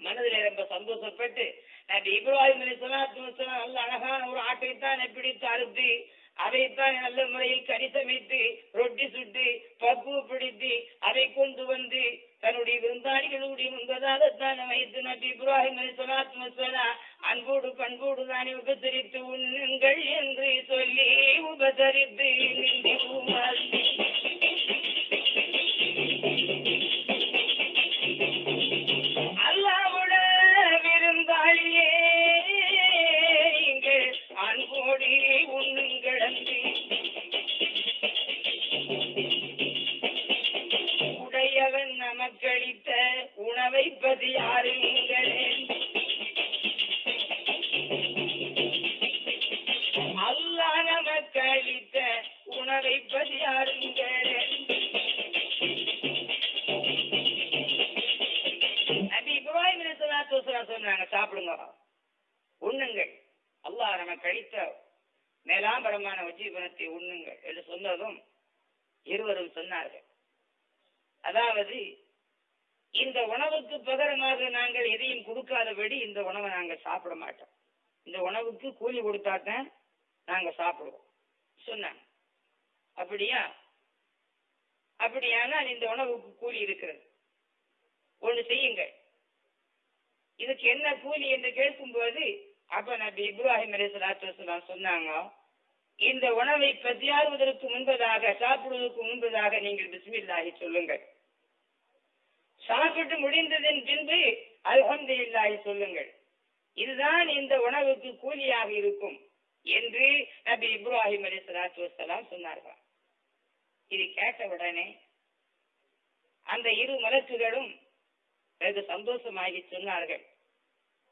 மனதில ரொம்ப சந்தோஷப்பட்டு நபி இப்ராஹிம் அலி சலாத்து நல்ல அழகான ஒரு ஆட்டைத்தான் பிடித்து அறுத்து அதைத்தான் நல்ல முறையில் கறி சமைத்து ரொட்டி சுட்டு பக்குவப்படுத்தி அதை கொண்டு வந்து தன்னுடைய விருந்தாளிகளுடைய முன்பதாக தான் வைத்து நபி இப்ராஹிம் அலி சலாத்து அன்போடு பண்போடு தானே உபசரித்து உண்ணுங்கள் என்று சொல்லி உபசரித்து நின்று அன்போடி உண்ணுங்கள் உடையவன் நமக்களித்த உணவை பதி யாருங்களே அல்லாஹ் நமக்களித்த உணவை பதி யாருங்களே மேலாம்பரமான உஜீவனத்தை உண்ணுங்கள் என்று சொன்னதும் இருவரும் சொன்னார்கள். அதாவது இந்த உணவுக்கு பகரமாக நாங்கள் எதையும் கொடுக்காதபடி இந்த உணவை நாங்கள் சாப்பிட மாட்டோம். இந்த உணவுக்கு கூலி கொடுத்தாதான் நாங்கள் சாப்பிடுவோம் சொன்னாங்க. அப்படியா? அப்படியானால் இந்த உணவுக்கு கூலி இருக்கிறது. ஒன்று செய்யுங்கள். இதுக்கு என்ன கூலி என்று கேட்கும்போது அப்ப நபி இப்ராஹிம் அலைஹிஸ்ஸலாத்து சொன்னாங்க இந்த உணவை பசியாறுவதற்கு முன்பதாக சாப்பிடுவதற்கு முன்பதாக நீங்கள் பிஸ்மில்லாஹி சொல்லுங்கள். சாப்பிட்டு முடிந்ததன் பின்பு அல்ஹம்துலில்லாஹி சொல்லுங்கள். இதுதான் இந்த உணவுக்கு கூலியாக இருக்கும் என்று நபி இப்ராஹிம் அலி சலாத்து வசலாம் சொன்னார்கள். இது கேட்ட உடனே அந்த இரு மலக்குகளும் வெகு சந்தோஷமாகி சொன்னார்கள்.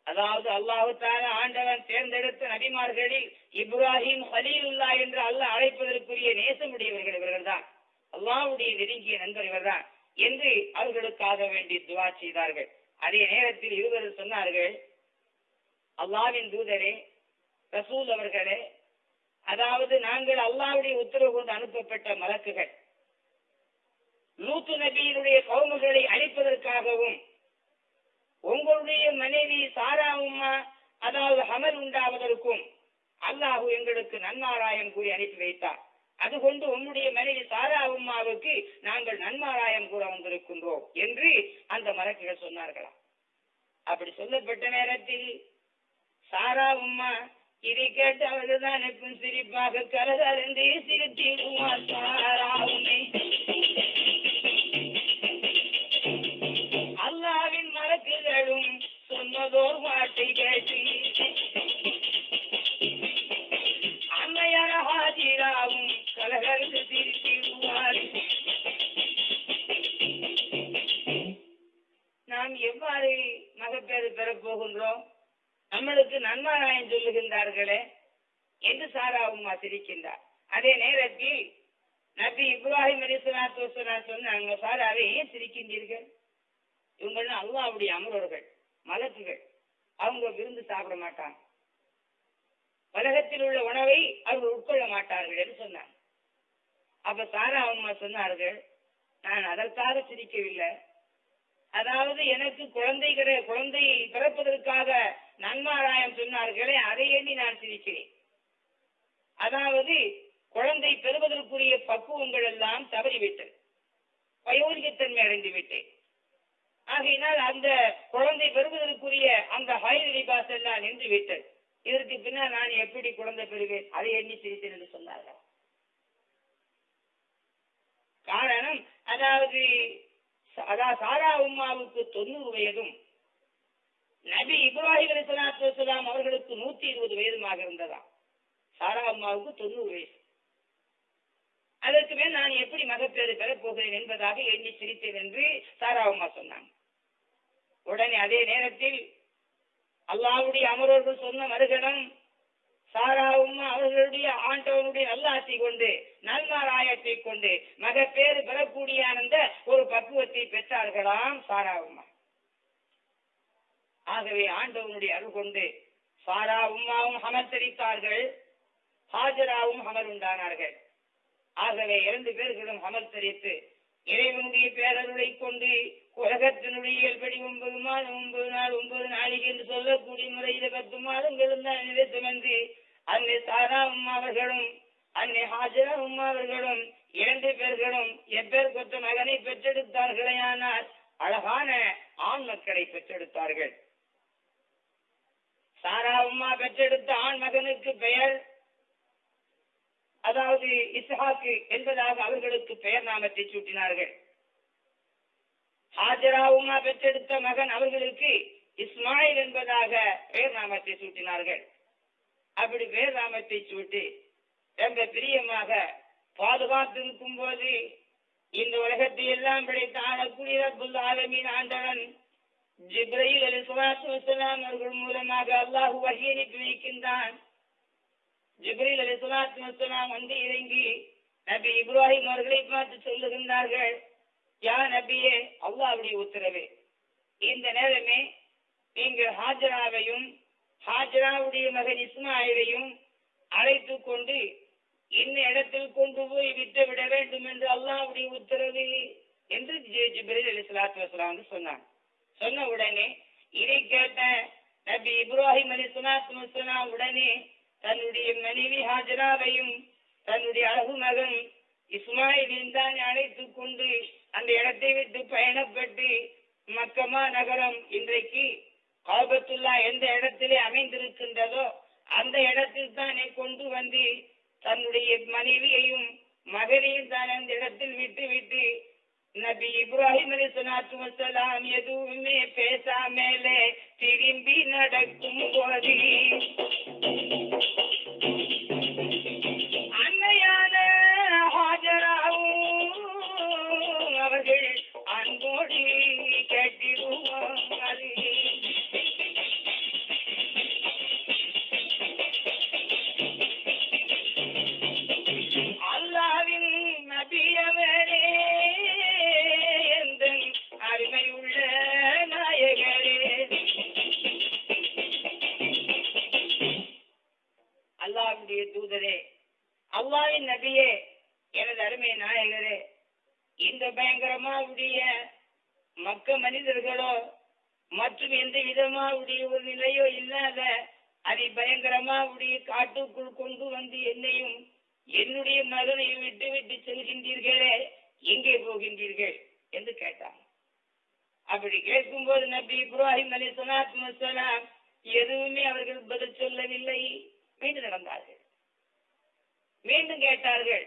அதாவது அல்லாஹு தாலா ஆண்டவன் தேர்ந்தெடுத்த நபிமார்களில் இப்ராஹிம் ஹலீலுல்லா என்று அல்லாஹ் அழைப்பதற்குரிய நேசமுடையவர்கள் இவர்கள்தான். அல்லாஹ்வுடைய நெருங்கிய நண்பர் இவர்தான் என்று அவர்களுக்காக வேண்டி துவா செய்தார்கள். அதே நேரத்தில் இருவர் சொன்னார்கள் அல்லாவின் தூதரே ரசூல் அவர்களே அதாவது நாங்கள் அல்லாவுடைய உத்தரவு கொண்டு அனுப்பப்பட்ட மலக்குகள் லூத்து நபியினுடைய கவுமுகளை அழிப்பதற்காகவும் உங்களுடைய மனைவி சாரா உம்மா அதாவது ஹமல் உண்டாவதற்கும் அல்லாஹு எங்களுக்கு நன்மாராயம் கூறி அனுப்பி வைத்தார். அது கொண்டு உன்னுடைய மனைவி சாரா உம்மாவுக்கு நாங்கள் நன்மாராயம் கூற வந்திருக்கின்றோம் என்று அந்த மலக்குகள் சொன்னார்களாம். அப்படி சொல்லப்பட்ட நேரத்தில் சாரா உம்மா இதை கேட்டு அவர்கள்தான் எப்பவும் சிரிப்பாக கலகலந்து சிரித்திடுவார் சாரா உண்மை மலக்குகளும் சொன்னதோர் வார்த்தை கேட்டு அம்மையான ஹாஜிராவும் கலகலந்து சிரித்திடுவார் நாம் எவ்வாறு மகப்பேறு பெறப்போகின்றோம் நம்மளுக்கு நன்மாராயன் சொல்லுகின்றார்களே என்று சாராவும் உம்மா சிரிக்கின்றார் அதே நேரத்தில் நபி இப்ராஹிம் அலிஸ்வலாத்து சொன்னாங்க சாராவை ஏன் சிரிக்கின்றீர்கள்? இவங்கெல்லாம் அல்லாவுடைய அமரர்கள் மலக்குகள். அவங்க விருந்து சாப்பிட மாட்டாங்க. உலகத்தில் உள்ள உணவை அவர்கள் உட்கொள்ள மாட்டார்கள் என்று சொன்னாங்க. அப்ப சாரா அம்மா சொன்னார்கள் நான் அதற்காக சிரிக்கவில்லை. அதாவது எனக்கு குழந்தை குழந்தையை குழந்தை பிறப்பதற்காக நன்மாராயம் சொன்னார்களே அதை எண்ணி நான் சிரிக்கிறேன். அதாவது குழந்தை பெறுவதற்குரிய பக்குவங்கள் எல்லாம் தவறிவிட்டது. வயோதிகத்தன்மை அடைந்து விட்டேன் ஆகையினால் அந்த குழந்தை பெறுவதற்குரிய அந்த ஹயர் லிபாஸ் எல்லாம் நின்று விட்டது இதற்கு பின்னால் நான் எப்படி குழந்தை பெறுவேன்? அதை எண்ணி சிரித்தேன் என்று சொன்னார்கள். காரணம் அதாவது அதாவது சாரா உமாவுக்கு தொண்ணூறு வயதும் நபி இப்ராஹிம் அலிஸ்லாத்து வலாம் அவர்களுக்கு நூத்தி இருபது வயதுமாக இருந்ததா சாரா அம்மாவுக்கு தொண்ணூறு வயசு. அதற்கு மேல் நான் எப்படி மகப்பேறு பெறப் போகிறேன் என்பதாக எண்ணி சிரித்தேன் என்று சாரா அம்மா சொன்னாங்க. உடனே அதே நேரத்தில் அல்லாவுடைய அமரர்கள் சொன்ன மறுகணம் சாராவும் அவர்களுடைய ஆண்டவனுடைய நல்லாசி கொண்டு நல்மாராயத்தை கொண்டு மகப்பேறு பெறக்கூடிய அந்த ஒரு பக்குவத்தை பெற்றார்களாம் சாராவும்மா ஆகவே ஆண்டவனுடைய அருள் கொண்டு சாரா உம்மாவும் அமர்த்தரித்தார்கள் ஹாஜராவும் அமர் உண்டானார்கள் ஆகவே இரண்டு பேர்களும் அமர்த்தரித்து இறைவனுடைய பேரருளை கொண்டு உலகத்தினுடைய இயல்படி ஒன்பது மாதம் ஒன்பது நாள் ஒன்பது நாளைக்கு என்று சொல்லக்கூடிய முறையில பத்து மாதங்களும் தான் நிறைவேற்றம் என்று அன்னை சாரா உம்மா அவர்களும் அன்னை ஹாஜரா உம்மா அவர்களும் இரண்டு பேர்களும் எப்பேர் கொத்த மகனை பெற்றெடுத்தார்களேயானால் அழகான ஆண் மக்களை பெற்றெடுத்தார்கள். சாரா உம்மா பெற்றெடுத்த ஆண் மகனுக்கு பெயர் அதாவது இஸ்ஹாக்கு என்பதாக அவர்களுக்கு பெயர் நாமத்தை சூட்டினார்கள். ஹாஜராவுமா பெற்றெடுத்த மகன் அவர்களுக்கு இஸ்மாயில் என்பதாக பெயர் நாமத்தை சூட்டினார்கள். அப்படி பெயர் நாமத்தை சூட்டி ரொம்ப பிரியமாக பாதுகாத்திருக்கும் போது இந்த உலகத்தை எல்லாம் படைத்த ஆளக்கூடிய ரப்புல் ஆலமீன் ஆண்டவன் ஜிப்ரயில் அலி சுலாத்து அவர்கள் மூலமாக அல்லாஹு வகி அனுப்பி வைக்கின்றான். ஜிப்ரீல் அலி சுலாத்து வசலாம் வந்து இறங்கி நபி இப்ராஹிம் அவர்களை பார்த்து சொல்லுகின்றார்கள் யா நபியே அல்லாஹ்வுடைய உத்தரவு. இந்த நேரமே நீங்கள் ஹாஜராவையும் ஹாஜராவுடைய மகன் இஸ்மாயிலையும் அழைத்து கொண்டு இன்ன இடத்தில் கொண்டு போய் விட்டு விட வேண்டும் என்று அல்லாஹ்வுடைய உத்தரவு என்று ஜிப்ரீல் அலி சலாத்து வசலாம் வந்து சொன்னான் சொன்ன உடனே இதை கேட்ட நபி இப்ராஹிம் அலி சலாத்து வசலாம் உடனே தன்னுடைய மனைவி ஹாஜராவையும் தன்னுடைய அழகு மகன் இஸ்மாயிலையும் தான் அழைத்துக் கொண்டு அந்த இடத்தை விட்டு பயணப்பட்டு மக்கமா நகரம் இன்றைக்கு காபத்துல்லா எந்த இடத்திலே அமைந்திருக்கின்றதோ அந்த இடத்தில் தானே கொண்டு வந்து தன்னுடைய மனைவியையும் மகனையும் தான் அந்த இடத்தில் விட்டு விட்டு நபி இப்ராஹிம் அலி சலாத்து வசலாம் எதுவுமே பேசாமலே திரும்பி நடக்கும் போது அன்னையான ஹாஜராவும் அவர்கள் அன்போடு கேட்டிருவாங்க நபியே எனது அருமை நாயகரே இந்த பயங்கரமாவுடைய மக்க மனிதர்களோ மற்றும் எந்த விதமாவுடைய ஒரு நிலையோ இல்லாத அதி பயங்கரமாவுடைய காட்டுக்குள் கொண்டு வந்து என்னையும் என்னுடைய மகனையும் விட்டு விட்டு செல்கின்றீர்களே எங்கே போகின்றீர்கள்? என்று கேட்டான். அப்படி கேட்கும்போது நபி இப்ராஹிம் அலி சலாத்து எதுவுமே அவர்கள் பதில் சொல்லவில்லை. மீண்டும் நடந்தார்கள். மீண்டும் கேட்டார்கள்.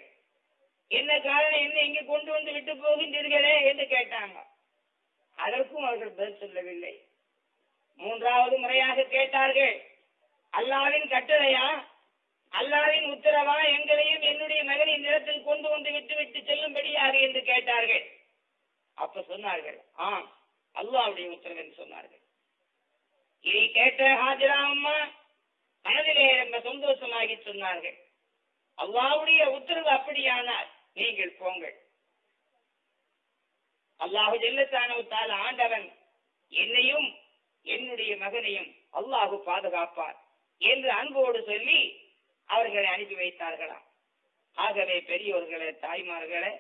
என்ன காரணம்? என்ன இங்கே கொண்டு வந்து விட்டு போகின்றீர்களே? என்று கேட்டாங்க. அதற்கும் அவர்கள் பதில் சொல்லவில்லை. மூன்றாவது முறையாக கேட்டார்கள். அல்லாவின் கட்டளையா? அல்லாவின் உத்தரவா? எங்களையும் என்னுடைய மகனின் நிலத்தில் கொண்டு வந்து விட்டு விட்டு செல்லும்படியாக என்று கேட்டார்கள். அப்ப சொன்னார்கள் ஆம் அல்லாவுடைய உத்தரவு என்று சொன்னார்கள். இதை கேட்ட ஹாஜிரா அம்மா மனதிலே ரொம்ப சந்தோஷமாகி சொன்னார்கள். அல்லாவுடைய உத்தரவு அப்படியானால் நீங்கள் போங்கள். அல்லாஹு ஜெல்லத்தானவத்தால் ஆண்டவன் என்னையும் என்னுடைய மகனையும் அல்லாஹு பாதுகாப்பார் என்று அன்போடு சொல்லி அவர்களை அனுப்பி வைத்தார்களாம். ஆகவே பெரியோர்களே தாய்மார்களே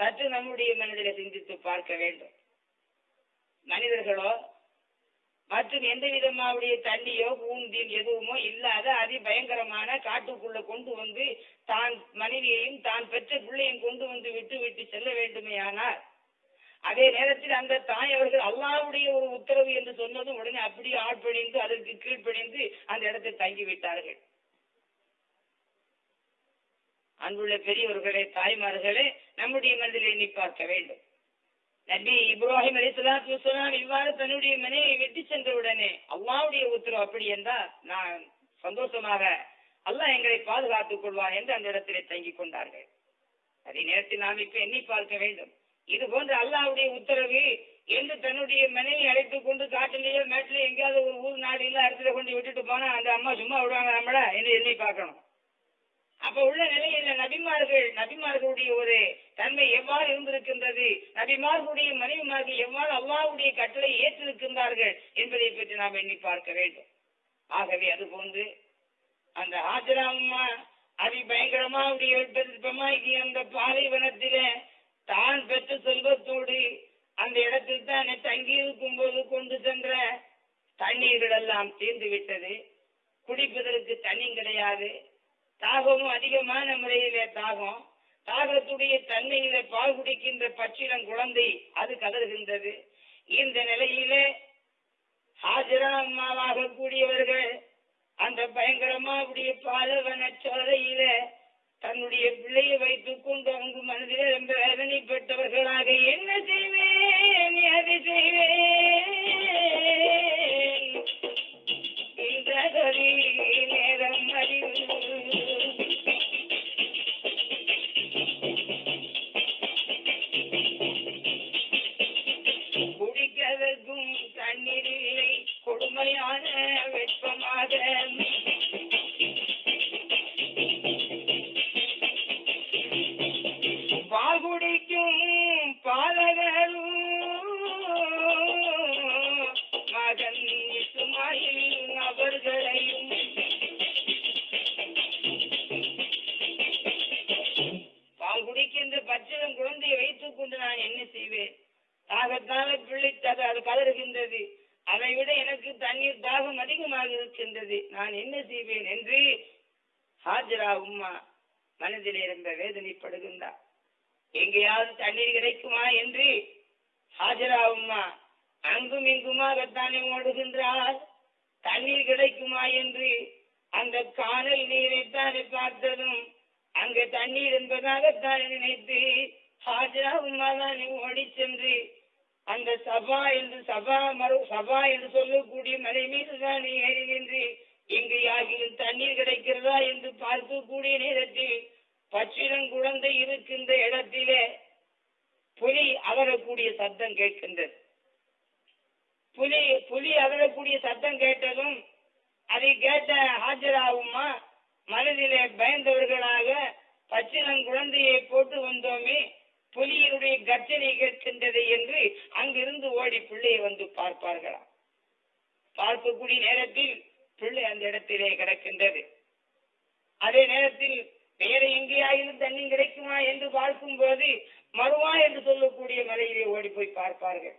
சற்று நம்முடைய மனதில் சிந்தித்து பார்க்க வேண்டும். மனிதர்களோ மற்றும் எந்த விதமாவுடைய தண்ணியோ பூந்தின் எதுவுமோ இல்லாத அதி பயங்கரமான காட்டுக்குள்ள கொண்டு வந்து தான் மனைவியையும் தான் பெற்ற பிள்ளையும் கொண்டு வந்து விட்டு விட்டு செல்ல வேண்டுமேயானால் அதே நேரத்தில் அந்த தாய் அவர்கள் அல்லாவுடைய ஒரு உத்தரவு என்று சொன்னதும் உடனே அப்படியே ஆட்பணிந்து அதற்கு கீழ்ப்பணிந்து அந்த இடத்தை தங்கி விட்டார்கள் அன்புள்ள பெரியவர்களே தாய்மார்களே நம்முடைய மனதில் எண்ணி பார்க்க வேண்டும். நபி இப்ராஹிம் அலிசலாத்து இவ்வாறு தன்னுடைய மனைவியை வெட்டி சென்றவுடனே அல்லாவுடைய உத்தரவு அப்படி என்றால் நான் சந்தோஷமாக அல்லாஹ் எங்களை பாதுகாத்துக் கொள்வார் என்று அந்த இடத்திலே தங்கிக் கொண்டார்கள். அதே நேரத்தில் நாம் இப்ப எண்ணி பார்க்க வேண்டும். இது போன்ற அல்லாவுடைய உத்தரவு என்று தன்னுடைய மனைவி அழைத்துக் கொண்டு காட்டிலேயோ மேட்டிலேயோ எங்கேயாவது ஒரு ஊர் நாடு இல்ல இடத்துல கொண்டு விட்டுட்டு போனா அந்த அம்மா சும்மா விடுவாங்க நம்மள? என்று எண்ணி பார்க்கணும். அப்ப உள்ள நிலையில நபிமார்கள் நபிமார்களுடைய ஒரு தன்மை எவ்வாறு இருந்திருக்கின்றது? நபிமார்களுடைய மனைவிமார்கள் எவ்வாறு அல்லாஹ்வுடைய கட்டளை ஏற்றிருக்கின்றார்கள் என்பதை பற்றி நாம் எண்ணி பார்க்க வேண்டும். ஆகவே அது போன்று அந்த ஆஜரா அம்மா அதி பயங்கரமா உடைய அந்த பாலைவனத்தில தான் பெற்ற செல்வத்தோடு அந்த இடத்தில் தான் தங்கி இருக்கும் போது கொண்டு சென்ற தண்ணீர்கள் எல்லாம் தீர்ந்து விட்டது. குடிப்பதற்கு தண்ணி கிடையாது. தாகமும் அதிகமான முறையிலே தாகம். தாகத்துடைய தன்மையில பால் குடிக்கின்ற பச்சிலம் குழந்தை அது கதறுகின்றது. இந்த நிலையிலே ஹாஜரா அம்மாவாக கூடியவர்கள் அந்த பயங்கரமாவுடைய பாலவன சோலையில தன்னுடைய பிள்ளையை வைத்துக் கொண்டு அவங்க மனதில் ரொம்ப வேதனைப்பட்டவர்களாக என்ன செய்வேன் அது செய்வேன்? கொடுமையான வெப்பமாக. பால் குடிக்கும் பாலகரும் மகன் இசுமாயில் அவர்களையும். பால் குடிக்கின்ற பச்சிலம் குழந்தையை வைத்துக் கொண்டு நான் என்ன செய்வேன்? தாகத்தால பிள்ளை அது கதறுகின்றது விட எனக்கு தண்ணீர் தாகம் அதிகமாக இருக்கின்றது நான் என்ன செய்வேன் என்று ஹாஜரா உம்மா மனதிலே இருந்த வேதனைப்படுகின்றார் எங்கேயாவது தண்ணீர் கிடைக்குமா என்று ஹாஜரா உம்மா அங்கும் இங்குமாகத்தானே ஓடுகின்றார். தண்ணீர் கிடைக்குமா என்று அந்த காணல் நீரைத்தானே பார்த்ததும் அங்கு தண்ணீர் என்பதாகத்தானே நினைத்து ஹாஜரா உம்மா தானே ஓடி சென்று அந்த சபா என்று சபா மறு சபா என்று சொல்லக்கூடிய மலை மீது தான் ஏறி நின்று இங்கு யாகிலும் தண்ணீர் கிடைக்கிறதா என்று பார்க்கக்கூடிய நேரத்தில் பச்சிடம் குழந்தை இருக்கின்ற இடத்திலே புலி அகரக்கூடிய சத்தம் கேட்கின்றது. புலி புலி அகரக்கூடிய சத்தம் கேட்டதும் அதை கேட்ட ஹாஜராகுமா மனதிலே பயந்தவர்களாக பச்சிலம் குழந்தையை போட்டு வந்தோமே புலியினுடைய கர்ஜனை கேட்கின்றது என்று அங்கிருந்து ஓடி பிள்ளையை வந்து பார்ப்பார்களாம். பார்க்கக்கூடிய நேரத்தில் பிள்ளை அந்த இடத்திலே கிடக்கின்றது. அதே நேரத்தில் வேற எங்கேயாயிலும் தண்ணி கிடைக்குமா என்று பார்க்கும் போது மறுவா என்று சொல்லக்கூடிய மலையிலே ஓடி போய் பார்ப்பார்கள்.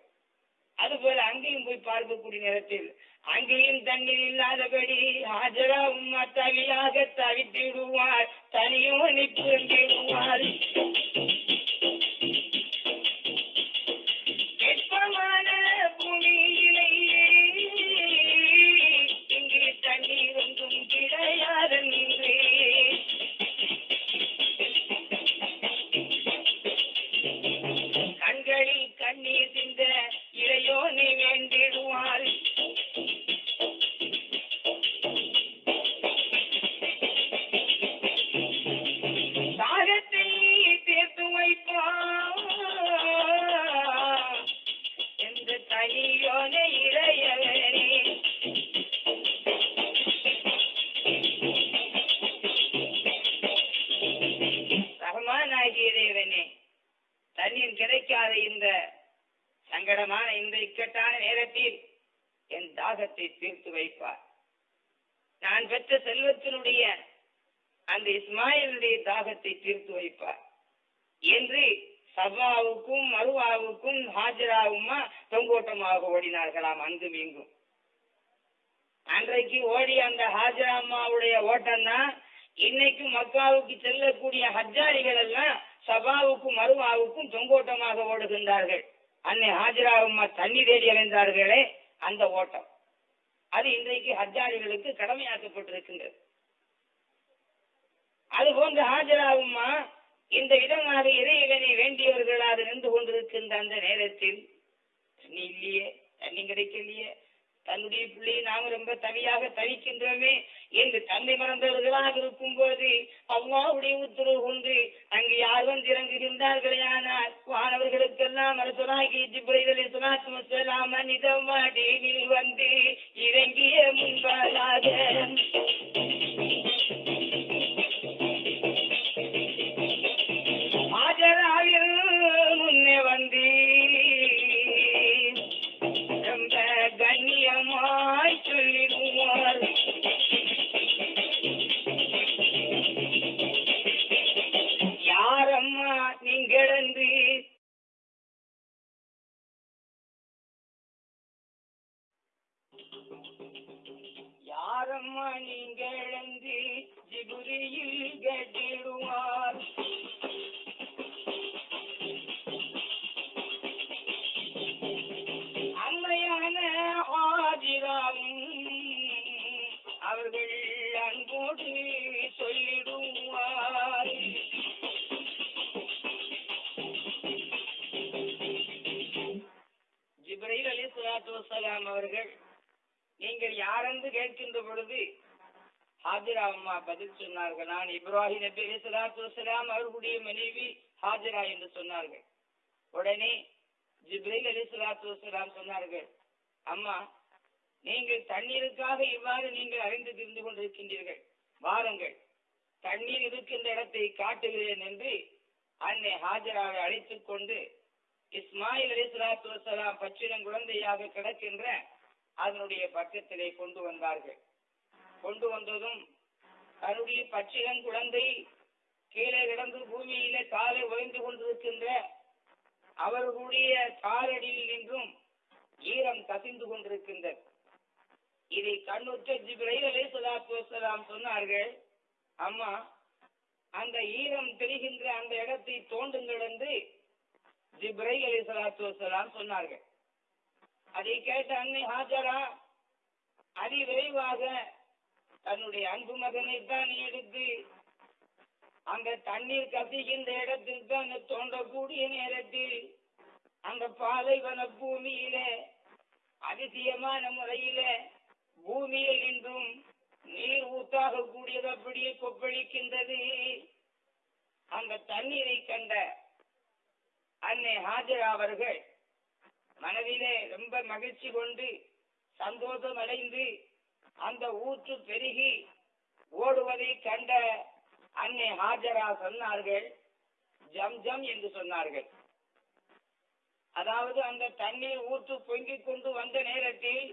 அதுபோல அங்கேயும் போய் பார்க்கக்கூடிய நேரத்தில் அங்கேயும் தண்ணீர் இல்லாதபடி ஆஜரா உம்மா தவியாக தவித்திடுவார். தனியோ நிற்கின்றிடுவார் செல்வத்தினுடைய அந்த இஸ்மாயிலுடைய தாகத்தை தீர்த்து வைப்பார். என்று சபாவுக்கும் மருவாவுக்கும் ஹாஜராவுமா தொங்கோட்டமாக ஓடினார்களாம். அங்கும் இங்கும் அன்றைக்கு ஓடி அந்த ஹாஜரா அம்மாவுடைய ஓட்டம் தான் இன்னைக்கு மக்காவுக்கு செல்லக்கூடிய ஹஜ்ஜாரிகள் எல்லாம் சபாவுக்கும் மருவாவுக்கும் தொங்கோட்டமாக ஓடுகின்றார்கள். அன்னை ஹாஜரா அம்மா தண்ணி தேடி அடைந்தார்களே அந்த ஓட்டம். அது இன்றைக்கு ஹஜ்ஜாரிகளுக்கு கடமையாக்கப்பட்டிருக்கின்றது. அது போன்ற ஹாஜராகுமா? இந்த விதமாக இறைவனை வேண்டியவர்களாக நின்று கொண்டிருக்கின்ற அந்த நேரத்தில் தண்ணி இல்லையே தண்ணி கிடைக்கலையே தன்னுடைய பிள்ளையை நாம் ரொம்ப தனியாக தவிக்கின்றோமே என்று தந்தை மறந்தவர்களாக இருக்கும் போது அவ்வாவுடைய உத்தரவு கொண்டு அங்கு யார் வந்து இறங்குகின்றார்களே ஆனால் வானவர்களுக்கெல்லாம் அரசனாகி ஜிப்ரைதலை சுனாத்து மனிதம் வாடியில் வந்து இறங்கிய முன்பதாக வசலாம் அவர்கள் நீங்கள் யாரென்று கேட்கின்ற பொழுது ஹாஜிரா அம்மா பதில் சொன்னார்கள். நான் இப்ராஹிம் நபி அலி சலாத்து அவர்களுடைய மனைவி ஹாஜிரா என்று சொன்னார்கள். உடனே ஜிப்ரீல் அலி சலாத்து சொன்னார்கள் அம்மா நீங்கள் தண்ணீருக்காக இவ்வாறு நீங்கள் அறிந்து திரிந்து கொண்டிருக்கின்றீர்கள். வாருங்கள் தண்ணீர் இருக்கின்ற இடத்தை காட்டுகிறேன் என்று அன்னை ஹாஜராவை அழைத்துக் கொண்டு இஸ்மாயில் அலி சலாத்து வசலாம் பச்சிடம் குழந்தையாக கிடக்கின்ற அதனுடைய பக்கத்திலே கொண்டு வந்தார்கள். கொண்டு வந்ததும் தன்னுடைய பச்சிடம் குழந்தை கீழே கிடந்து பூமியில காலை உழைந்து கொண்டிருக்கின்ற அவர்களுடைய காலடியில் நின்றும் ஈரம் கசிந்து கொண்டிருக்கின்றது. இதை கண்ணுற்ற ஜிப்ரைல் அலி சலாத்து வசலாம் சொன்னார்கள் அம்மா அந்த ஈரம் தெரிகின்ற அந்த இடத்தை தோண்டுங்கள் என்று ஜிப்ரை அலி சலாத்து வசலாம் சொன்னார்கள். அதை கேட்ட அன்னை ஹாஜரா அதி விரைவாக தன்னுடைய அன்பு மகனை தான் எடுத்து அந்த தண்ணீர் கசிகின்ற இடத்தில் தான் தோண்டக்கூடிய நேரத்தில் அந்த பாலைவன பூமியிலே அதிசயமான முறையிலே பூமியில் இன்றும் நீர் ஊத்தாக கூடியது அப்படியே கொப்பளிக்கின்றது. அந்த தண்ணீரை கண்ட அன்னை ஹாஜரா அவர்கள் மனதிலே ரொம்ப மகிழ்ச்சி கொண்டு சந்தோஷம் அடைந்து அந்த ஊற்று பெருகி ஓடுவதை கண்ட அன்னை ஹாஜரா சொன்னார்கள் ஜம் ஜம் என்று சொன்னார்கள். அதாவது அந்த தண்ணீர் ஊற்று பொங்கிக் கொண்டு வந்த நேரத்தில்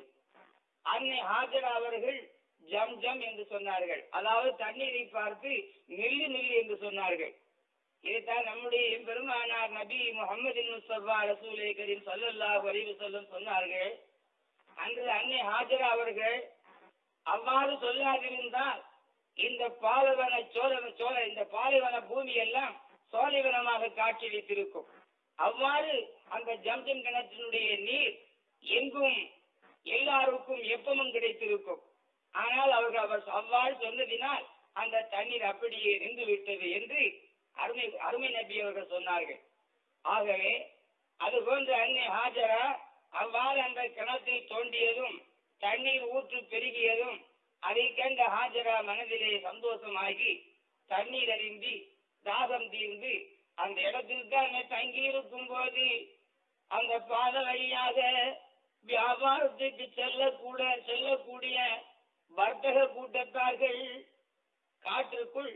அன்னை ஹாஜரா அவர்கள் ஜம் ஜம் என்று சொன்னார்கள். அதாவது தண்ணீரை பார்த்து நில்லு நில்லு என்று சொன்னார்கள். இதைத்தான் நம்முடைய பெருமானார் நபி முகமது முஸ்தபா ரசூலே கரீம் சல்லல்லாஹு அலைஹி சொல்லும் சொன்னார்கள். அன்று அன்னை ஹாஜரா அவர்கள் அவ்வாறு சொல்லாதிருந்தால் இந்த பாலைவன சோழ சோழ இந்த பாலைவன பூமி எல்லாம் சோலைவனமாக காட்சியளித்திருக்கும் அவ்வாறு அந்த ஜம்ஜம் கிணற்றினுடைய நீர் எங்கும் எல்லாருக்கும் எப்பமும் கிடைத்திருக்கும். ஆனால் அவர்கள் அவர் அவ்வாறு சொன்னதினால் அந்த தண்ணீர் அப்படியே நின்று விட்டது என்று அருமை அருமை நபி அவர்கள் சொன்னார்கள். ஆகவே அது போன்ற அன்னை ஹாஜரா அவ்வாறு அந்த கிணத்தை தோண்டியதும் தண்ணீர் ஊற்று பெருகியதும் அதை கண்ட ஹாஜரா மனதிலே சந்தோஷமாகி தண்ணீர் அறிந்தி தாகம் தீர்ந்து அந்த இடத்தில் தான் தங்கி இருக்கும் போது அந்த பாத வழியாக வியாபாரத்துக்கு செல்லக்கூட செல்லக்கூடிய வர்த்தக கூட்டத்தார்கள் காற்றுக்குள்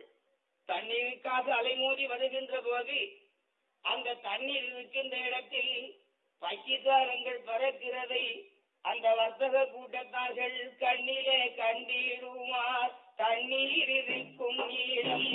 தண்ணீருக்காக அலைமோதி வருகின்ற போது அந்த தண்ணீர் இருக்கின்ற இடத்தில் பக்கிதாரங்கள் பறக்கிறதை அந்த வர்த்தக கூட்டத்தார்கள் கண்ணிலே கண்டீருமா? தண்ணீர் இருக்கும் இடம்.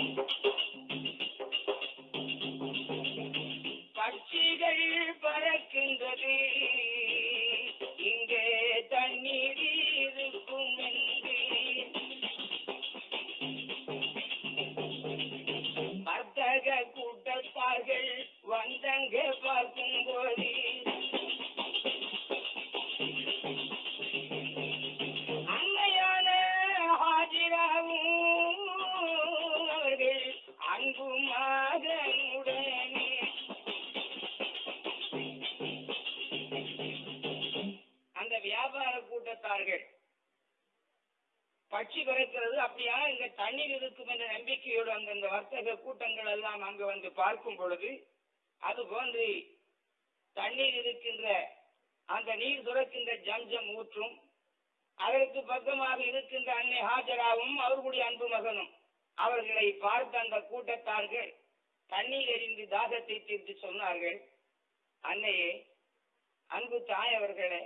எறிந்து தீர்த்து சொன்னார்கள். அன்னையே அன்பு தாய் அவர்களே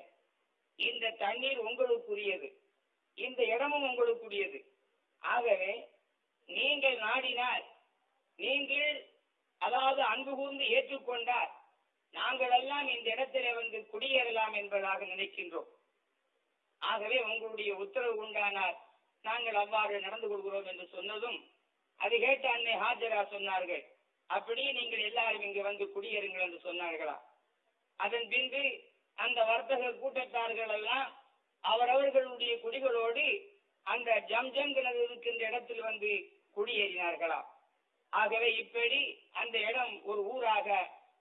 இந்த தண்ணீர் உங்களுக்குரியது. இந்த இடமும் உங்களுக்குரியது. ஆகவே நீங்கள் நாடினால் நீங்கள் அதாவது அன்பு கூர்ந்து ஏற்றுக்கொண்டால் நாங்கள் எல்லாம் இந்த இடத்திலே வந்து குடியேறலாம் என்பதாக நினைக்கின்றோம். ஆகவே உங்களுடைய உத்தரவு உண்டானால் நாங்கள் அவ்வாறு நடந்து கொள்கிறோம் என்று சொன்னதும் அது கேட்ட அன்னை ஹாஜரா சொன்னார்கள். அப்படி நீங்கள் எல்லாரும் இங்கு வந்து குடியேறுங்கள் என்று சொன்னார்களா? அதன் பின்பு அந்த வர்த்தக கூட்டத்தார்கள் எல்லாம் அவரவர்களுடைய குடிகளோடு அந்த ஜம்ஜம் கிணறு இருக்கின்ற இடத்தில் வந்து குடியேறினார்களா? ஆகவே இப்படி அந்த இடம் ஒரு ஊராக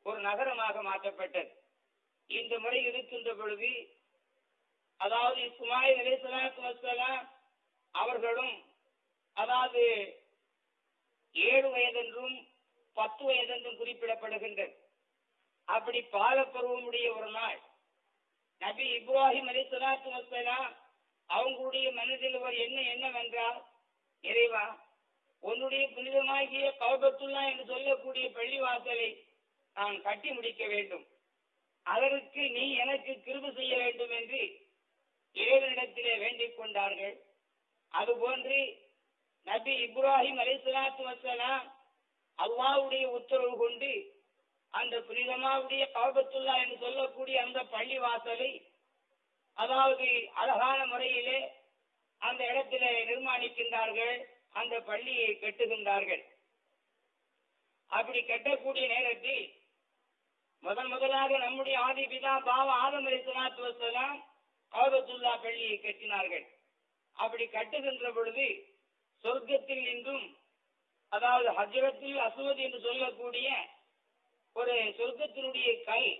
ஒரு நகரமாக மாற்றப்பட்டது. இந்த முறை இருக்கின்ற பொழுது அதாவது இஸ்மாயில் அலிஸ்லாத்து வசலாம் அவர்களும் அதாவது ஏழு வயதென்றும் பத்து வயதென்றும் குறிப்பிடப்படுகின்றது. அப்படி பாலப்பருவமுடைய ஒரு நாள் நபி இப்ராஹிம் அலி சலாத்து வசலாம் அவங்களுடைய மனதில் ஒரு எண்ணம் என்னவென்றால் இறைவா உன்னுடைய புனிதமாகிய கௌபத்துல்லா என்று சொல்லக்கூடிய பள்ளிவாசலை நான் கட்டி முடிக்க வேண்டும். அதற்கு நீ எனக்கு கிருபு செய்ய வேண்டும் என்று இறைவனிடத்திலே வேண்டிக் கொண்டார்கள். அதுபோன்று நபி இப்ராஹிம் அலிஸ்லாத்து வசலாம் அல்லாவுடைய உத்தரவு கொண்டு அந்த புனிதமாவுடைய பாபத்துல்லா என்று சொல்லக்கூடிய அந்த பள்ளி வாசலை அதாவது அழகான முறையிலே அந்த இடத்திலே நிர்மாணிக்கின்றார்கள் அந்த பள்ளியை கட்டுகின்றார்கள். அப்படி கட்டக்கூடிய நேரத்தில் முதன் முதலாக நம்முடைய ஆதி பிதா பாவ ஆதம் அலி வசலாம் காபத்துல்லா பள்ளியை கட்டினார்கள். அப்படி கட்டுகின்ற பொழுது சொர்க்கத்தில் இன்றும் அதாவது ஹஜரத்தில் அசுவத் என்று சொல்லக்கூடிய ஒரு சொர்க்கத்தினுடைய கல்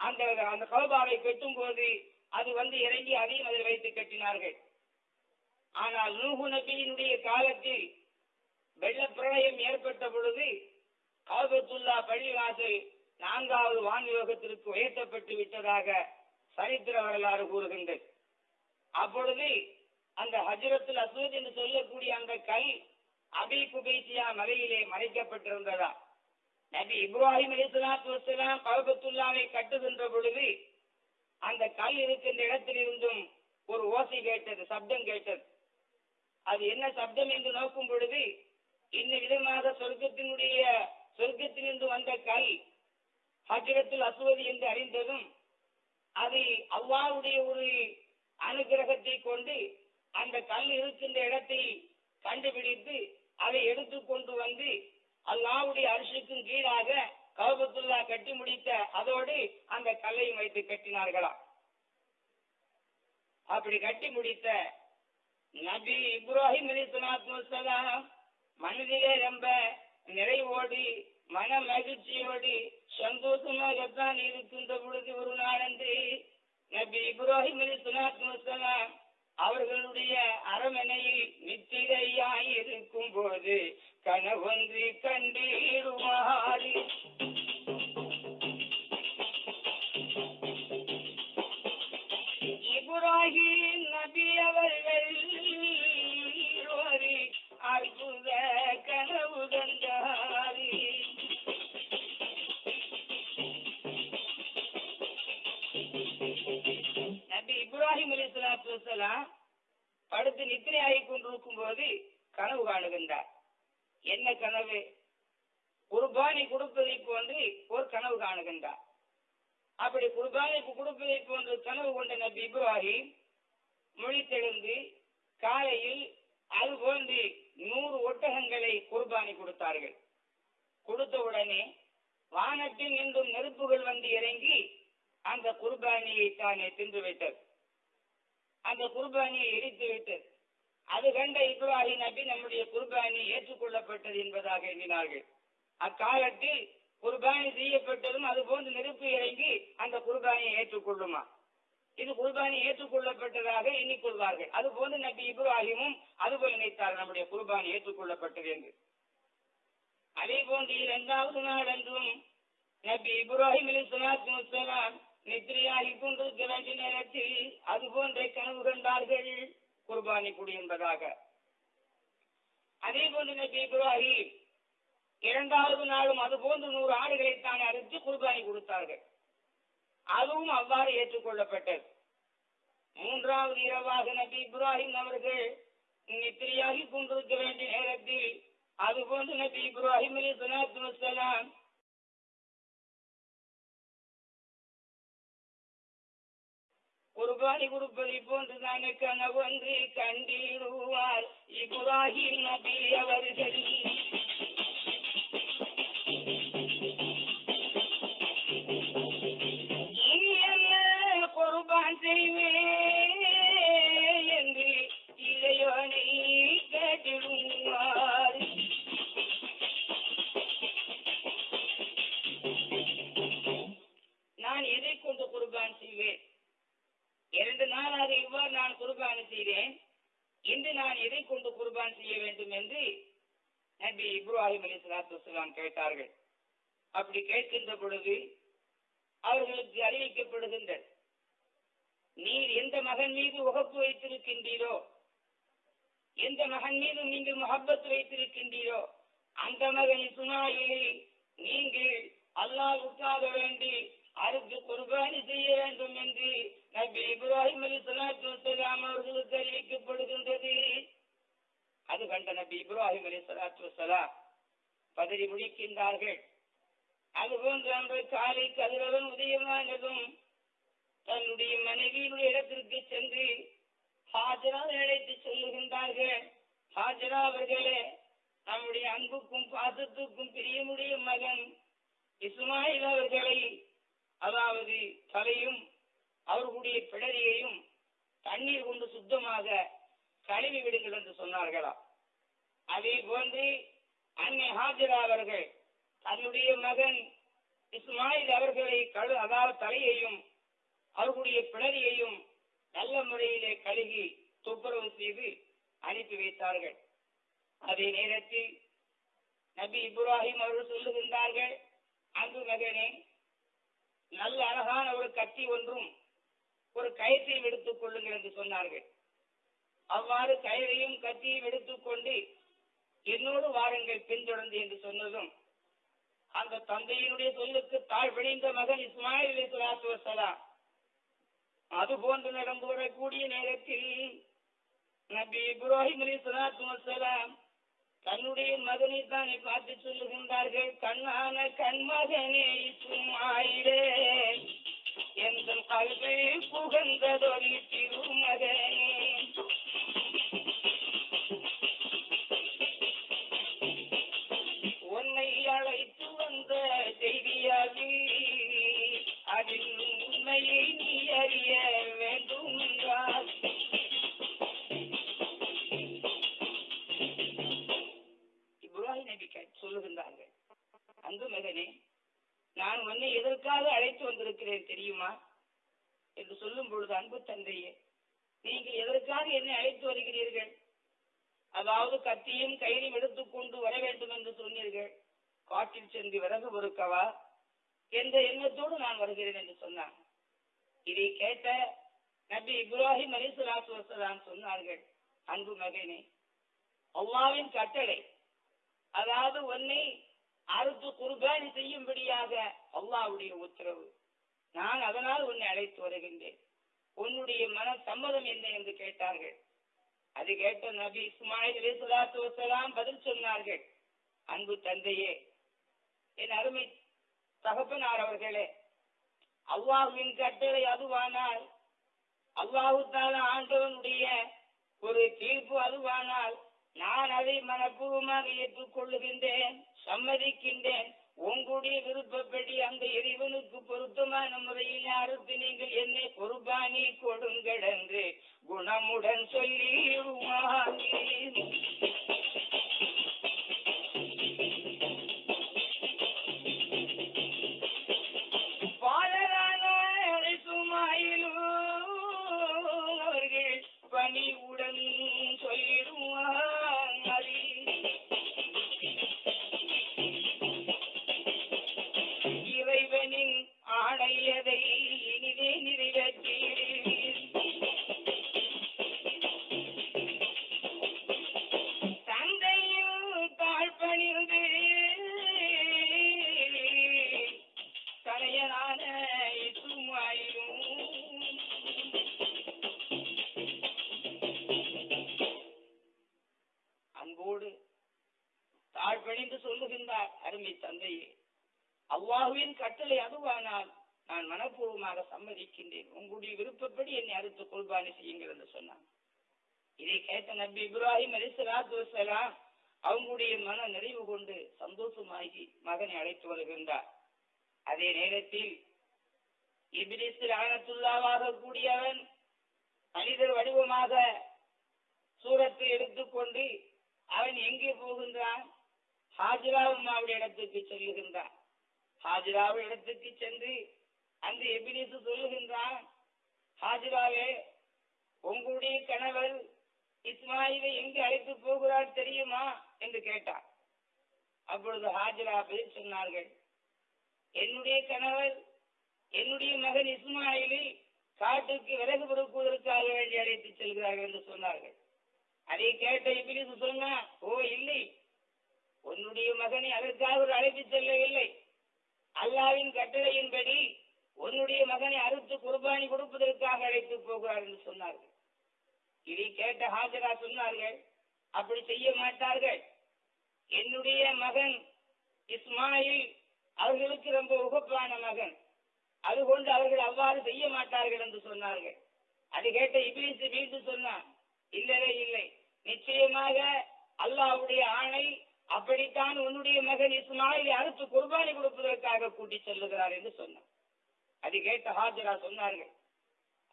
அந்த அந்த கௌபாவை கட்டும் போது அது வந்து இறங்கி அதையும் அதில் வைத்து கட்டினார்கள். ஆனால் நூகு நபியினுடைய காலத்தில் வெள்ள பிரளயம் ஏற்பட்ட பொழுது காபத்துல்லா பள்ளிவாசல் நான்காவது வான்யோகத்திற்கு உயர்த்தப்பட்டு விட்டதாக சரித்திர வரலாறு கூறுகின்றது. அப்பொழுது அந்த ஹஜரத்தில் அசூத் என்று சொல்லக்கூடிய அந்த கல் அபி குபைசியா மலையிலே மறைக்கப்பட்டிருந்ததா? நபி இப்ராஹிம் அலிஸ்லாத்து வசலாம் கல்பத்துல்லாவை கட்டுகின்ற பொழுது அந்த கல் இருக்கின்ற இடத்தில் இருந்தும் ஒரு ஓசை கேட்டது சப்தம் கேட்டது. அது என்ன சப்தம் என்று நோக்கும் பொழுது இந்த விதமாக சொர்க்கத்தினுடைய சொர்க்கத்திலிருந்து வந்த கல் ஹஜரத்துல் அசுவதி என்று அறிந்ததும் அது அவ்வாவுடைய ஒரு அனுகிரகத்தை கொண்டு அந்த கல் இருக்கின்ற இடத்தை கண்டுபிடித்து அதை எடுத்து கொண்டு வந்து அல்லாவுடைய அரிசிக்கும் கீழாக கௌபத்துல்லா கட்டி முடித்த அதோடு அந்த கல்லையும் வைத்து கட்டினார்களாம் அப்படி கட்டி முடித்த நபி இப்ராஹிம் அலி சலாத்து மனதிலே ரொம்ப நிறைவோடு மன மகிழ்ச்சியோடு சந்தோஷமாகத்தான் இருக்கின்ற பொழுது ஒரு நாளன்று நபி இப்ராஹிம் அலி சலாத்து அவர்களுடைய அரமனையில் நித்திரையாய் இருக்கும் போது கனவொன்று கண்டீருமாறி இப்ராஹிம் நபி அவர்கள் அற்புத கனவு கண்டாரி. நபி இப்ராஹிம் அலி சலாத்து வசலாம் படுத்து நித்திரையாகி கொண்டிருக்கும் போது கனவு காணுகின்றார். என்ன கனவு? குர்பானி கொடுப்பதை போன்று ஒரு கனவு காணுகின்றார். அப்படி குர்பானி கொடுப்பதை போன்று கனவு கொண்ட நபி இப்ராஹிம் மொழித்தெழுந்து காலையில் அது போன்று நூறு ஒட்டகங்களை குர்பானி கொடுத்தார்கள். கொடுத்த உடனே வானத்தில் நின்றும் நெருப்புகள் வந்து இறங்கி அந்த குர்பானியை தானே தின்று வைத்தது அந்த குர்பானியை எரித்து விட்டு அது கண்ட இப்ராஹிம் நபி நம்முடைய குர்பானி ஏற்றுக்கொள்ளப்பட்டது என்பதாக எண்ணினார்கள். அக்காலத்தில் குர்பானி செய்யப்பட்டதும் அது போன்று நெருப்பு இறங்கி அந்த குர்பானியை ஏற்றுக்கொள்ளுமா? இது குர்பானி ஏற்றுக்கொள்ளப்பட்டதாக எண்ணிக்கொள்வார்கள். அது போன்று நபி இப்ராஹிமும் அதுபோல் நினைத்தார் நம்முடைய குர்பானி ஏற்றுக்கொள்ளப்பட்டது என்று. அதே போன்று இரண்டாவது நாள் என்றும் நபி இப்ராஹிம் அலி சலாத்து நித்திரையாகி கொண்டு கிரண்டி நேரத்தில் அது போன்ற கனவு கண்டார்கள் குர்பானி குடி என்பதாக அதே போன்று நபி இப்ராஹிம் இரண்டாவது நாளும் அது போன்று நூறு ஆடுகளை தான் அறுத்து குர்பானி கொடுத்தார்கள். அதுவும் அவ்வாறு ஏற்றுக்கொள்ளப்பட்டது. மூன்றாவது இரவாக நபி இப்ராஹிம் அவர்கள் நித்திரையாகி கொண்டிருக்க வேண்டிய நேரத்தில் அதுபோன்று நபி இப்ராஹிம் அலி சலாத்து வசலாம் குர்பானி கொடுப்பதை போன்று போன்றுதானே கனவொன்று கண்டிடுவார். இப்ராஹிம் நபி அவர்கள். குர்பான் செய்வேன் இப்ராஹிம் அலி சலாத்து வசலாம் கேட்டார்கள். அப்படி கேட்கின்ற பொழுது அவர்களுக்கு அறிவிக்கப்படுகின்ற நீர் எந்த மகன் மீது உகப்பு வைத்திருக்கின்றீரோ எந்த மகன் மீது நீங்கள் முகப்பத்து வைத்திருக்கின்றீரோ அந்த மகன் இஸ்மாயிலை நீங்கள் அல்லாஹ்வுக்காக வேண்டி அறுத்து குர்பானி செய்ய வேண்டும் என்று நபி இப்ராஹிம் அலி சலாத்து வசலாம் அவர்களுக்கு அறிவிக்கப்படுகின்றது. அது கண்ட நபி இப்ராஹிம் அலி சலாத்து வலாம் பதறி முடிக்கின்றார்கள் அதுபோன்று அன்று காலை கதிரவன் உதயமானதும் தன்னுடைய மனைவியினுடைய இடத்திற்கு சென்று ஹாஜராவை அழைத்து சொல்லுகின்றார்கள். ஹாஜரா அவர்களே நம்முடைய அன்புக்கும் பாசத்துக்கும் பிரியமுடைய மகன் இஸ்மாயில் அவர்களை அதாவது தலையும் அவர்களுடைய பிடரியையும் தண்ணீர் கொண்டு சுத்தமாக கழுவி விடுங்கள் என்று சொன்னார்களா அதே போன்று அன்னை ஹாஜிரா அவர்கள் தன்னுடைய மகன் இஸ்மாயில் அவர்களை கழு அதாவது தலையையும் அவர்களுடைய பிளரியையும் நல்ல முறையிலே கழுகி துப்புரவு செய்து அனுப்பி வைத்தார்கள். அதே நேரத்தில் நபி இப்ராஹிம் அவர்கள் சொல்லுகின்றார்கள் அங்கு மகனே நல்ல அழகான ஒரு கத்தி ஒன்றும் ஒரு கயிற்றையும் எடுத்துக் கொள்ளுங்கள் என்று சொன்னார்கள். அவ்வாறு கயிறையும் கத்தியும் எடுத்துக்கொண்டு என்னோடு வாருங்கள் பின்தொடர்ந்து என்று சொன்னதும் அந்த தந்தையினுடைய சொல்லுக்கு தாழ்வடைந்த மகன் இஸ்மாயில் அலி வசலாம் அது போன்று நடந்து வரக்கூடிய நேரத்தில் நபி இப்ராஹிம் அலி சலாத்து வசலாம் தன்னுடைய மகனை தானே பார்த்து சொல்லுகின்றார்கள் கண்ணான கண்மகனே இஸ்மாயிலே எந்த கல்வி புகழ்ந்ததொலி எண்ணத்தோடு என்று சொன்னான் இதை கேட்ட நபி இப்ராஹிம் அலிசுலாத்து வசலாம் சொன்னார்கள் அன்பு மகனே அல்லாவின் கட்டளை அதாவது உன்னை அறுத்து குர்பானி செய்யும்படியாக அல்லாவுடைய உத்தரவு. நான் அதனால் உன்னை அழைத்து வருகின்றேன். உன்னுடைய மன சம்மதம் என்ன? என்று கேட்டார்கள். அது கேட்ட நபி இஸ்மாயில் அலிசுலாத்து வசலாம் பதில் சொன்னார்கள் அன்பு தந்தையே என் அருமை தகப்பனார் அவர்களே அல்லாஹுவின் கட்டளை அதுவானால் அல்லாஹு தால ஆண்டவனுடைய ஒரு தீர்ப்பு அதுவானால் நான் அதை மனப்பூர்வமாக ஏற்றுக்கொள்ளுகின்றேன் சம்மதிக்கின்றேன். உங்களுடைய விருப்பப்படி அந்த இறைவனுக்கு பொருத்தமான முறையில் அறுத்து நீங்கள் என்னை குர்பானி கொடுங்கள் என்று குணமுடன் சொல்லி தாழ்பணிந்து அதுவானால் நான் மனப்பூர்வமாக சம்மதிக்கின்றேன். உங்களுடைய விருப்பப்படி என்னை அறுத்து குர்பானி செய்யுங்கள் என்று சொன்னான். இதை கேட்ட நபி இப்ராஹிம் அலிசலாத்து வசலாம் அவங்களுடைய மன நிறைவு கொண்டு சந்தோஷமாகி மகனை அழைத்து வருகின்றார். அதே நேரத்தில் இபிலிஸில் ஆனத்துள்ளாவாக கூடியவன் மனிதர் வடிவமாக சூரத்தை எடுத்துக்கொண்டு அவன் எங்கே போகின்றான்? ஹாஜிராவுடைய இடத்துக்கு செல்லுகின்றான். ஹாஜிராவு இடத்துக்கு சென்று அந்த எபிலிசு சொல்லுகின்றான் ஹாஜிராவே உங்களுடைய கணவர் இஸ்மாயிலை எங்கு அழைத்து போகிறார் தெரியுமா? என்று கேட்டார் அப்பொழுது ஹாஜிரா பதில் சொன்னார்கள் என்னுடைய கணவர் என்னுடைய மகன் இஸ்மாயிலை காட்டுக்கு விறகு பொறுக்குவதற்காக வேண்டி அழைத்து செல்கிறார்கள் என்று சொன்னார்கள். அதை கேட்ட இபிலிசு சொன்னா ஓ இல்லை உன்னுடைய மகனை அதற்காக ஒரு அழைத்து செல்லவில்லை. அல்லாவின் கட்டளையின்படி உன்னுடைய மகனை அறுத்து குர்பானி கொடுப்பதற்காக அழைத்து போகிறார் என்று சொன்னார்கள். இதை கேட்ட ஹாஜரா சொன்னார்கள் அப்படி செய்ய மாட்டார்கள். என்னுடைய மகன் இஸ்மாயில் அவர்களுக்கு ரொம்ப உகப்பான மகன். அதுகொண்டு அவர்கள் அவ்வாறு செய்ய மாட்டார்கள் என்று சொன்னார்கள். அது கேட்ட இபிலிசு மீண்டும் சொன்னான் இல்லவே இல்லை. நிச்சயமாக அல்லாஹ்வுடைய ஆணை அப்படித்தான் உன்னுடைய மகன் இஸ்மாயிலை அறுத்து குர்பானி கொடுப்பதற்காக கூட்டி செல்லுகிறார் என்று சொன்னார் அது கேட்ட ஹாஜரா சொன்னார்கள்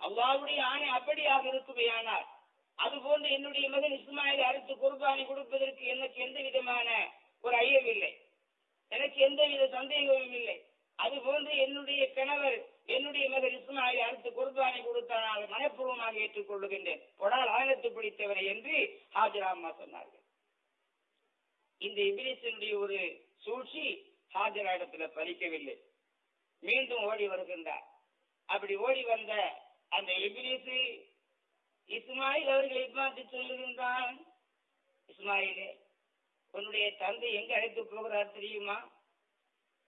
அல்லாஹ்வுடைய ஆணை அப்படியாக இருக்குமையானார் அதுபோன்று என்னுடைய மகன் இஸ்மாயில் அறுத்து குர்பானி கொடுப்பதற்கு எனக்கு எந்த விதமான ஒரு ஐயமில்லை எனக்கு எந்தவித சந்தேகமும் இல்லை. அதுபோன்று என்னுடைய கணவர் என்னுடைய மகன் இஸ்மாயில் அறுத்து குர்பானி கொடுத்தால் மனப்பூர்வமாக ஏற்றுக்கொள்ளுகின்றேன். பொடால் ஆழத்து பிடித்தவரை என்று ஹாஜரா அம்மா சொன்னார்கள். இந்த இபிலிசனுடைய ஒரு சூழ்ச்சி ஹாஜரா இடத்துல பலிக்கவில்லை. மீண்டும் ஓடி வருகின்றார். அப்படி ஓடி வந்த அந்த இபிலிசு இஸ்மாயில் அவர்களை பார்த்து சொல்லுகின்றான் இஸ்மாயிலே உன்னுடைய தந்தை எங்க அழைத்து போகிறார் தெரியுமா?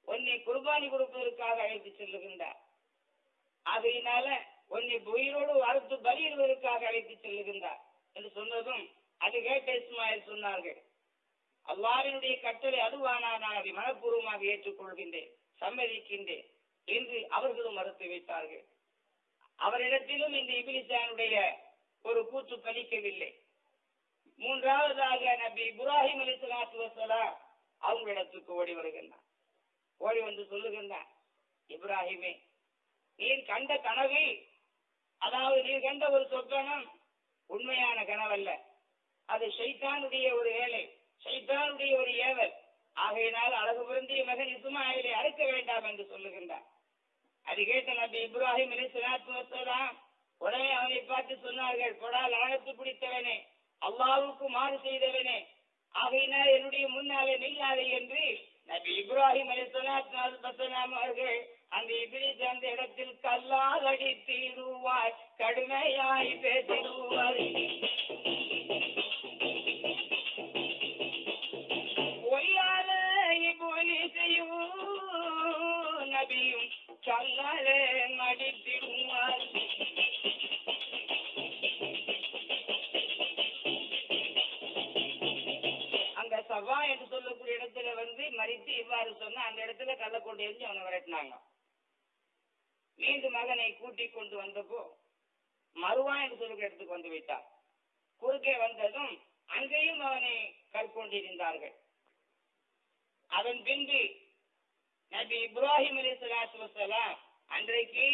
உன்னை குர்பானி கொடுப்பதற்காக அழைத்து செல்லுகின்றார். ஆகையினால உன்னை உயிரோடு அறுத்து பலியிடுவதற்காக அழைத்து செல்லுகின்றார். என்று சொன்னதும் அது கேட்ட இஸ்மாயில் சொன்னார்கள். அல்லாவினுடைய கட்டளை அதுவானா நான் அதை மனப்பூர்வமாக ஏற்றுக்கொள்கின்றேன் சம்மதிக்கின்றேன் என்று அவர்களும் மறுத்து வைத்தார்கள். அவரிடத்திலும் இந்த இபிலிசானுடைய ஒரு கூச்சு பலிக்கவில்லை. மூன்றாவதாக நபி இப்ராஹிம் அலி சலாத்து வசலாம் அவங்களிடத்துக்கு ஓடி வருகின்றான். ஓடி வந்து சொல்லுகின்றான் இப்ராஹிமே நீர் கண்ட கனவு அதாவது நீர் கண்ட ஒரு சொப்பனம் உண்மையான கனவல்ல. அது ஷைத்தானுடைய ஒரு வேலை. ஷைத்தானுடைய ஒரு ஏவல். ஆகையினால் அழகு பொருந்திய மகன் இஸ்மாயிலை அறுக்க வேண்டாம் என்று சொல்லுகின்றார். அது கேட்ட நபி இப்ராஹிம் அலி உடனே அவனை பார்த்து சொன்னார்கள் கொடால் ஆழத்து பிடித்தவனே அல்லாவுக்கு மாறு செய்தவனே ஆகையினால் என்னுடைய முன்னாலே நில்லாதே என்று நபி இப்ராஹிம் அலி அவர்கள் அந்த இபிலிஸ் அந்த இடத்தில் கல்லால் அடித்திடுவாய் கடுமையாய் பேசிடுவாய் நபியும் கல்லாலே அடித்திடுவார் அங்க சவா என்று சொல்லக்கூடிய இடத்துல வந்து மறித்து இவ்வாறு சொன்னா அந்த இடத்துல கள்ள கொண்டு எரிஞ்சு அவனை விரட்டினாங்க. மீண்டும் மகனை கூட்டி கொண்டு வந்தப்போ மறுவா என்று சொல்லுகிற இடத்துக்கு வந்து விட்டார். குறுக்கே வந்ததும் அங்கேயும் அவனை கற்கொண்டிருந்தார்கள் அதன் பின்பு நபி இப்ராஹிம் அலி சலாத்து வசலாம் அன்றைக்கு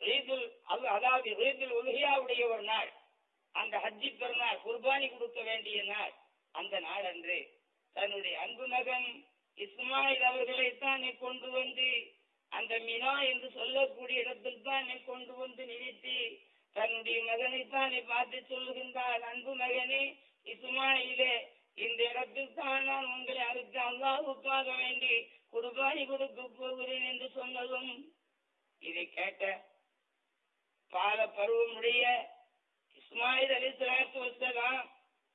ஈதுல் அதாவது ஈதுல் உலகியாவுடைய ஒரு நாள். அந்த ஹஜ்ஜி பெருநாள் குர்பானி கொடுக்க வேண்டிய நாள். அந்த நாள் அன்று தன்னுடைய அன்பு மகன் இஸ்மாயில் அவர்களை தானே கொண்டு வந்து அந்த மினா என்று சொல்லக்கூடிய இடத்தில் தானே கொண்டு வந்து நிறுத்தி தன்னுடைய மகனை நீ பார்த்து சொல்லுகின்றார் அன்பு மகனே இஸ்மாயிலே இந்த இடத்தில் தான் நான் உங்களை அறுத்து அல்லாஹுக்காக வேண்டி குர்பானி கொடுக்க போகிறேன் என்று சொன்னதும் இதை கேட்ட பால பருவமுடைய இஸ்மாயில் அலி சலாத்து வசலாம்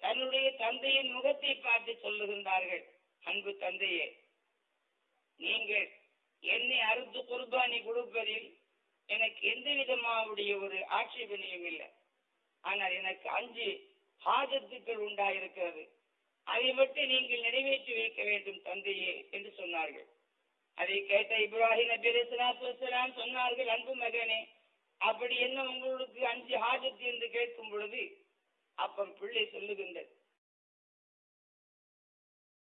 தன்னுடைய தந்தையின் முகத்தை பார்த்து சொல்லுகின்றார்கள் அன்பு தந்தையே நீங்கள் என்னை அறுத்து குர்பானி கொடுப்பதில் எனக்கு எந்த விதமாவுடைய ஒரு ஆட்சேபனையும் இல்லை. ஆனால் எனக்கு அஞ்சு ஹாஜத்துக்கள் உண்டாயிருக்கிறது. அதை மட்டும் நீங்கள் நிறைவேற்றி வைக்க வேண்டும் தந்தையே என்று சொன்னார்கள். அதை கேட்ட இப்ராஹிம் நபி அலைஹிஸ்ஸலாத்து சொன்னார்கள் அன்பு மகனே அப்படி என்ன உங்களுக்கு அஞ்சு ஹாஜத்? என்று கேட்கும் பொழுது அப்பம் பிள்ளை சொல்லுகின்றது.